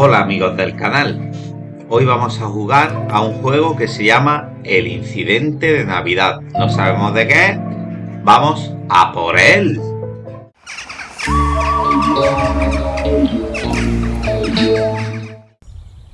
Hola amigos del canal, hoy vamos a jugar a un juego que se llama El Incidente de Navidad. No sabemos de qué vamos a por él.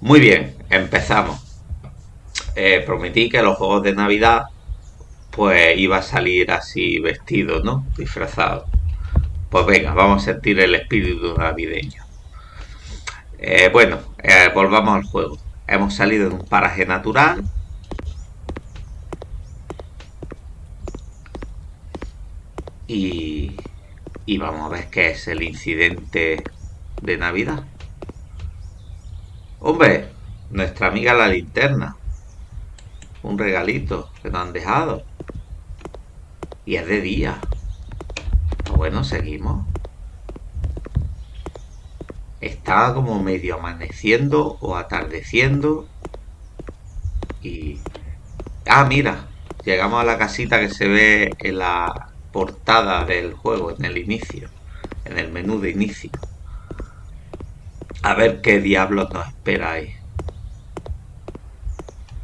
Muy bien, empezamos. Eh, prometí que los juegos de Navidad pues iba a salir así vestido, ¿no? Disfrazado. Pues venga, vamos a sentir el espíritu navideño. Eh, bueno, eh, volvamos al juego. Hemos salido de un paraje natural. Y, y vamos a ver qué es el incidente de Navidad. Hombre, nuestra amiga la linterna. Un regalito que nos han dejado. Y es de día. Bueno, seguimos. Estaba como medio amaneciendo o atardeciendo. Y... Ah, mira. Llegamos a la casita que se ve en la portada del juego, en el inicio. En el menú de inicio. A ver qué diablos nos espera ahí.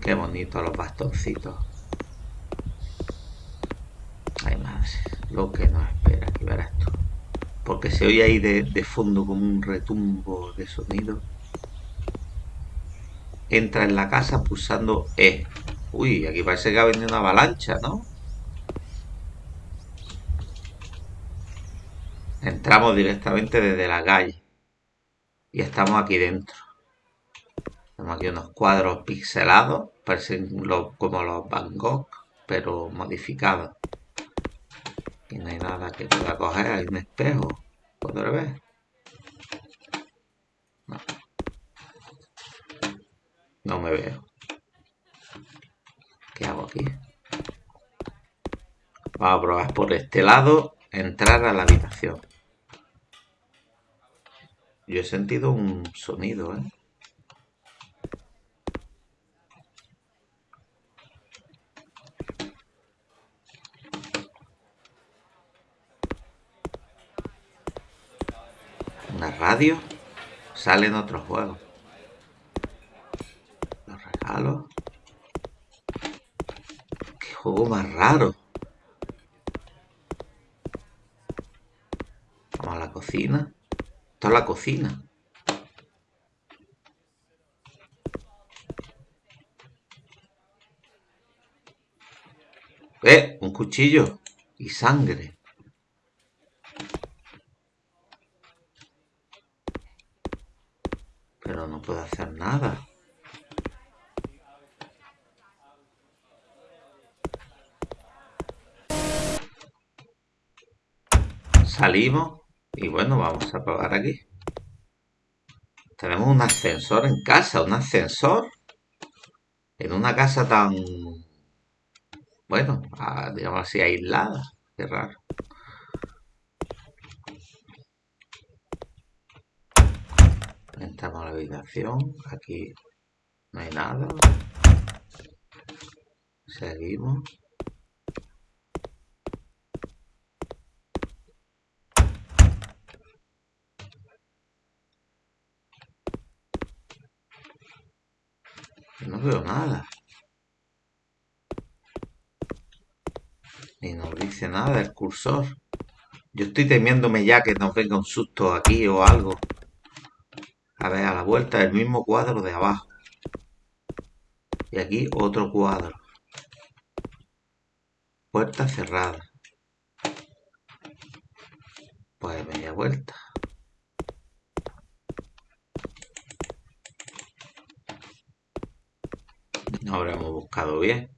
Qué bonito los bastoncitos. Ay, madre. Lo que nos espera. Aquí verás tú porque se oye ahí de, fondo como un retumbo de sonido. Entra en la casa pulsando E. Uy, aquí parece que ha venido una avalancha, ¿no? Entramos directamente desde la calle. Y estamos aquí dentro. Tenemos aquí unos cuadros pixelados. Parecen como los Van Gogh, pero modificados. Y no hay nada que pueda coger. Hay un espejo. ¿Podré ver? No. No me veo. ¿Qué hago aquí? Vamos a probar por este lado. Entrar a la habitación. Yo he sentido un sonido, ¿eh? una radio, salen otros juegos. Los regalos. Qué juego más raro. Vamos a la cocina. Esto es la cocina. ¡Eh! Un cuchillo y sangre. pero no puedo hacer nada. Salimos y bueno, vamos a probar aquí. Tenemos un ascensor en casa, un ascensor en una casa tan, bueno, digamos así, aislada. Qué raro. Entramos a la habitación. Aquí no hay nada. Seguimos. No veo nada. Ni nos dice nada el cursor. Yo estoy temiéndome ya que nos venga un susto aquí o algo. A ver, a la vuelta el mismo cuadro de abajo. Y aquí otro cuadro. Puerta cerrada. Pues media vuelta. No habremos bien.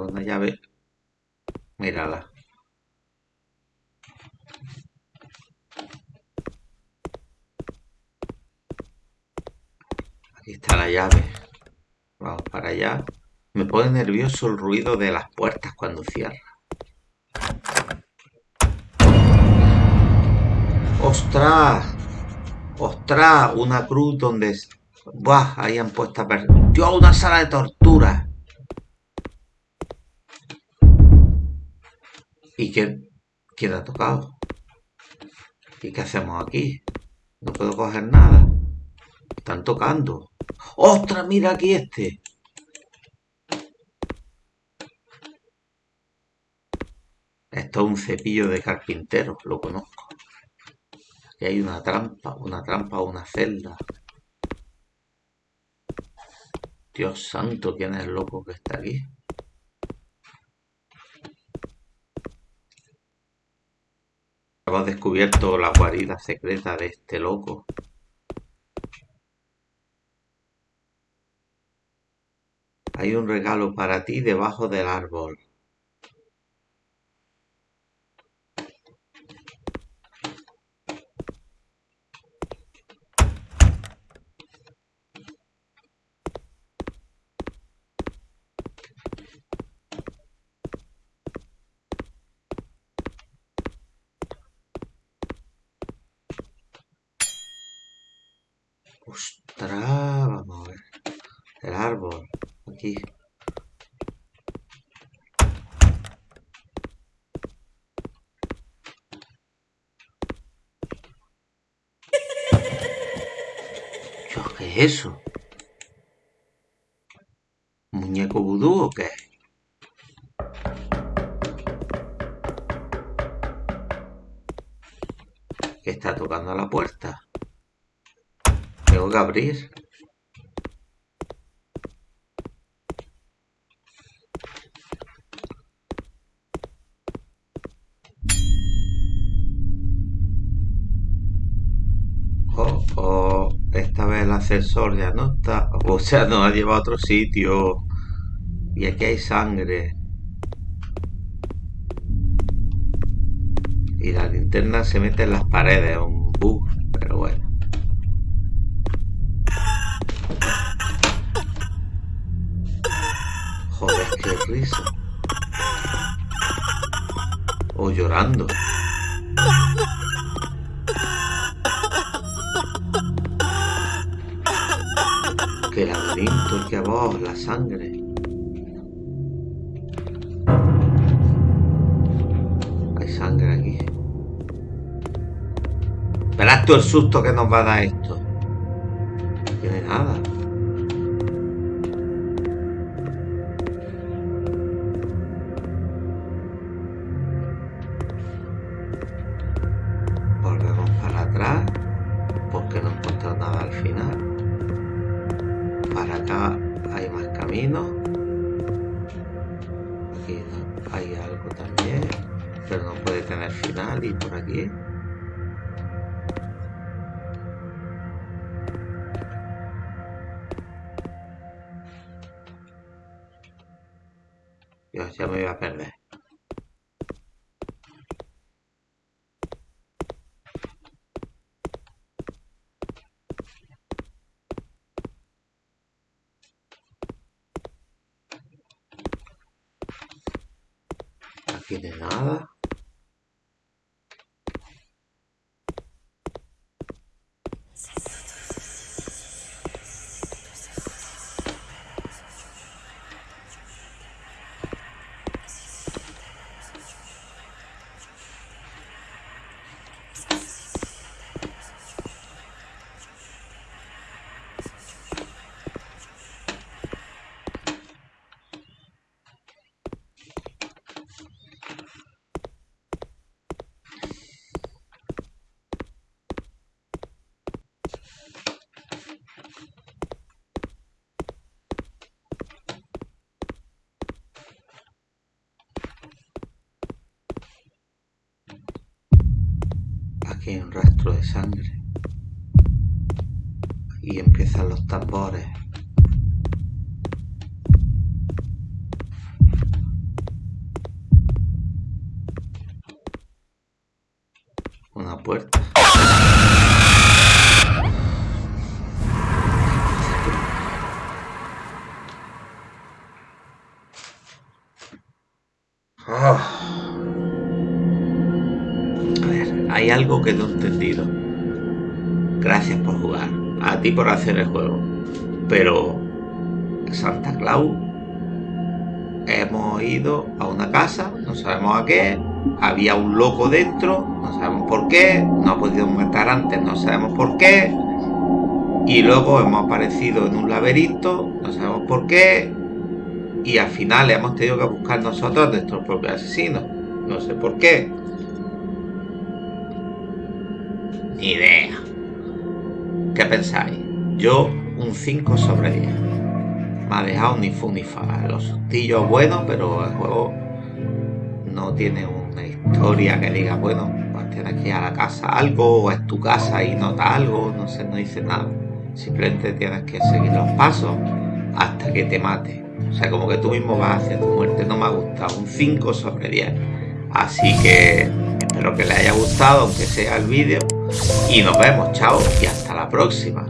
una llave. Mírala. Aquí está la llave. Vamos para allá. Me pone nervioso el ruido de las puertas cuando cierra. ¡Ostras! ¡Ostras! Una cruz donde Buah, ahí han puesto a per... ¡Dios, una sala de tortura! ¿Y qué, quién ha tocado? ¿Y qué hacemos aquí? No puedo coger nada. Están tocando. ¡Ostras, mira aquí este! Un cepillo de carpintero, lo conozco. Aquí hay una trampa, una trampa o una celda. Dios santo, ¿quién es el loco que está aquí? Hemos descubierto la guarida secreta de este loco. Hay un regalo para ti debajo del árbol. Ostras, vamos a ver. El árbol, aquí. Dios, ¿qué es eso? ¿Muñeco vudú o qué? ¿Qué está tocando la puerta? Tengo que abrir. Oh, oh, esta vez el ascensor ya no está. O sea, nos ha llevado a otro sitio. Y aquí hay sangre. Y la linterna se mete en las paredes. Un bug, pero bueno. Risa. O llorando. Qué laberinto, qué voz, la sangre. Hay sangre aquí. Verás tú el susto que nos va a dar esto. Porque no encuentro nada al final. Para acá hay más caminos. Aquí hay algo también, pero no puede tener final y por aquí. Dios, ya me voy a perder. Un rastro de sangre. Y empiezan los tambores. Una puerta. Hay algo que no he entendido. Gracias por jugar. Adiós. ti por hacer el juego. Pero Santa Claus hemos ido a una casa, no sabemos a qué, había un loco dentro, no sabemos por qué, no ha podido matar antes, no sabemos por qué, y luego hemos aparecido en un laberinto, no sabemos por qué, y al final hemos tenido que buscar nosotros a nuestros propios asesinos, no sé por qué. Ni idea. ¿Qué pensáis? Yo un 5 sobre 10. Me ha dejado ni fu ni fa. Los sustillos buenos, pero el juego no tiene una historia que diga, bueno, pues tienes que ir a la casa algo, o es tu casa y nota algo, no sé, no dice nada. Simplemente tienes que seguir los pasos hasta que te mate. O sea, como que tú mismo vas hacia tu muerte. No me ha gustado. Un 5 sobre 10. Así que espero que les haya gustado, aunque sea el vídeo. Y nos vemos, chao, y hasta la próxima.